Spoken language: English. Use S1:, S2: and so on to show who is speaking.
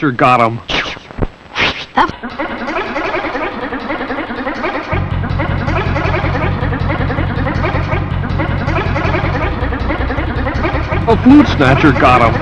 S1: Sure got him. A flute snatcher got him.